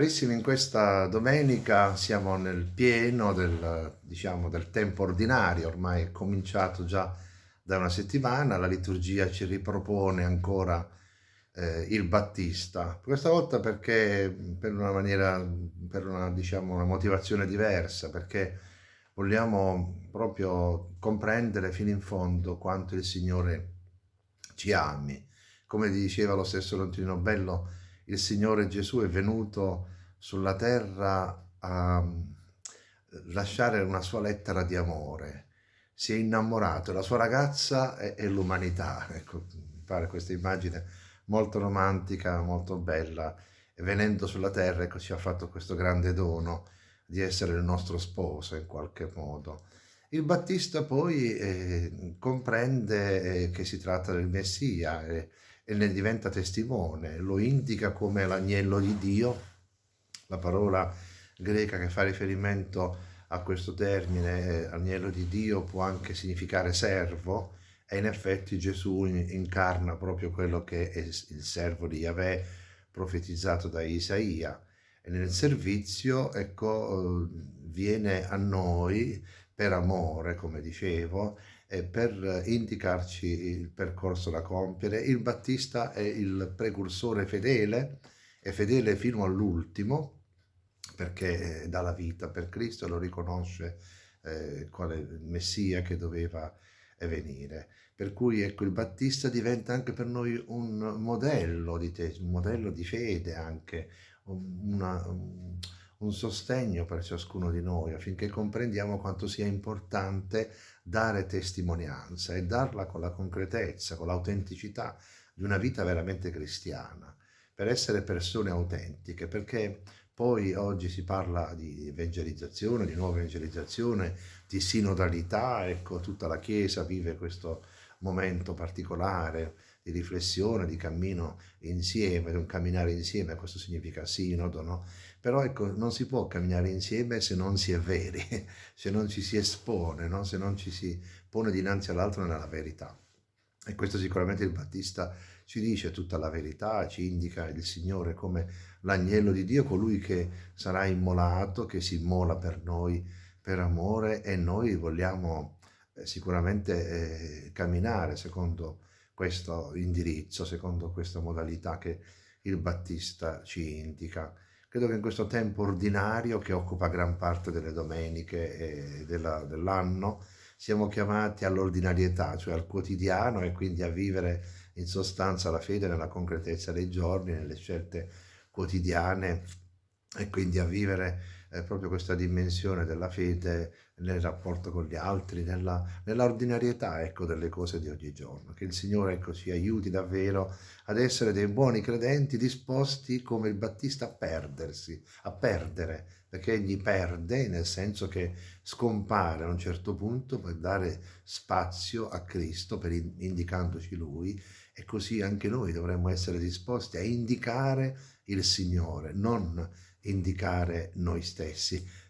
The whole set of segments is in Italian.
Carissimi, in questa domenica siamo nel pieno del, diciamo, del tempo ordinario, ormai è cominciato già da una settimana, la liturgia ci ripropone ancora eh, il Battista, questa volta perché per una maniera, per una, diciamo, una motivazione diversa, perché vogliamo proprio comprendere fino in fondo quanto il Signore ci ami. Come diceva lo stesso Lontrino Bello, il Signore Gesù è venuto sulla terra a eh, lasciare una sua lettera di amore, si è innamorato, la sua ragazza è, l'umanità, ecco, mi pare questa immagine molto romantica, molto bella, e venendo sulla terra ecco, ci ha fatto questo grande dono di essere il nostro sposo in qualche modo. Il Battista poi eh, comprende eh, che si tratta del Messia, eh, e ne diventa testimone, lo indica come l'agnello di Dio, la parola greca che fa riferimento a questo termine, eh, agnello di Dio, può anche significare servo, e in effetti Gesù incarna proprio quello che è il servo di Yahweh profetizzato da Isaia. E nel servizio, ecco, viene a noi per amore, come dicevo, e per indicarci il percorso da compiere. Il Battista è il precursore fedele, è fedele fino all'ultimo, perché dà la vita per Cristo, lo riconosce eh, quale Messia che doveva venire. Per cui ecco, il Battista diventa anche per noi un modello di te, un modello di fede anche, una, un sostegno per ciascuno di noi affinché comprendiamo quanto sia importante dare testimonianza e darla con la concretezza, con l'autenticità di una vita veramente cristiana, per essere persone autentiche, perché poi oggi si parla di evangelizzazione, di nuova evangelizzazione, di sinodalità, ecco tutta la Chiesa vive questo momento particolare di riflessione, di cammino insieme, di un camminare insieme, questo significa sinodo, no? Però ecco, non si può camminare insieme se non si è veri, se non ci si espone, no? se non ci si pone dinanzi all'altro nella verità. E questo sicuramente il Battista ci dice tutta la verità, ci indica il Signore come l'agnello di Dio, colui che sarà immolato, che si immola per noi per amore e noi vogliamo sicuramente eh, camminare secondo questo indirizzo, secondo questa modalità che il Battista ci indica. Credo che in questo tempo ordinario che occupa gran parte delle domeniche dell'anno siamo chiamati all'ordinarietà, cioè al quotidiano e quindi a vivere in sostanza la fede nella concretezza dei giorni, nelle scelte quotidiane e quindi a vivere eh, proprio questa dimensione della fede nel rapporto con gli altri, nella, nella ordinarietà ecco, delle cose di ogni giorno. Che il Signore ecco, ci aiuti davvero ad essere dei buoni credenti disposti come il Battista a perdersi, a perdere, perché egli perde nel senso che scompare a un certo punto per dare spazio a Cristo, per indicandoci Lui, e così anche noi dovremmo essere disposti a indicare il Signore, non indicare noi stessi.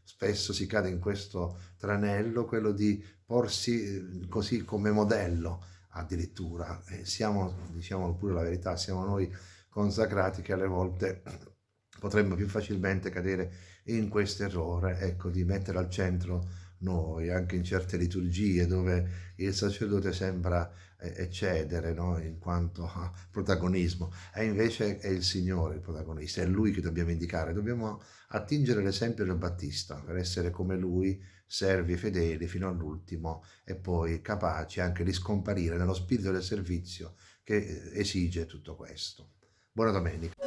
Spesso si cade in questo tranello, quello di porsi eh, così come modello addirittura. E siamo, diciamo pure la verità, siamo noi consacrati che alle volte potremmo più facilmente cadere in questo errore, ecco, di mettere al centro noi, anche in certe liturgie dove il sacerdote sembra eh, eccedere no? in quanto protagonismo, e invece è il Signore il protagonista, è Lui che dobbiamo indicare, dobbiamo attingere l'esempio del Battista per essere come Lui, servi fedeli fino all'ultimo e poi capaci anche di scomparire nello spirito del servizio che eh, esige tutto questo. Buona domenica.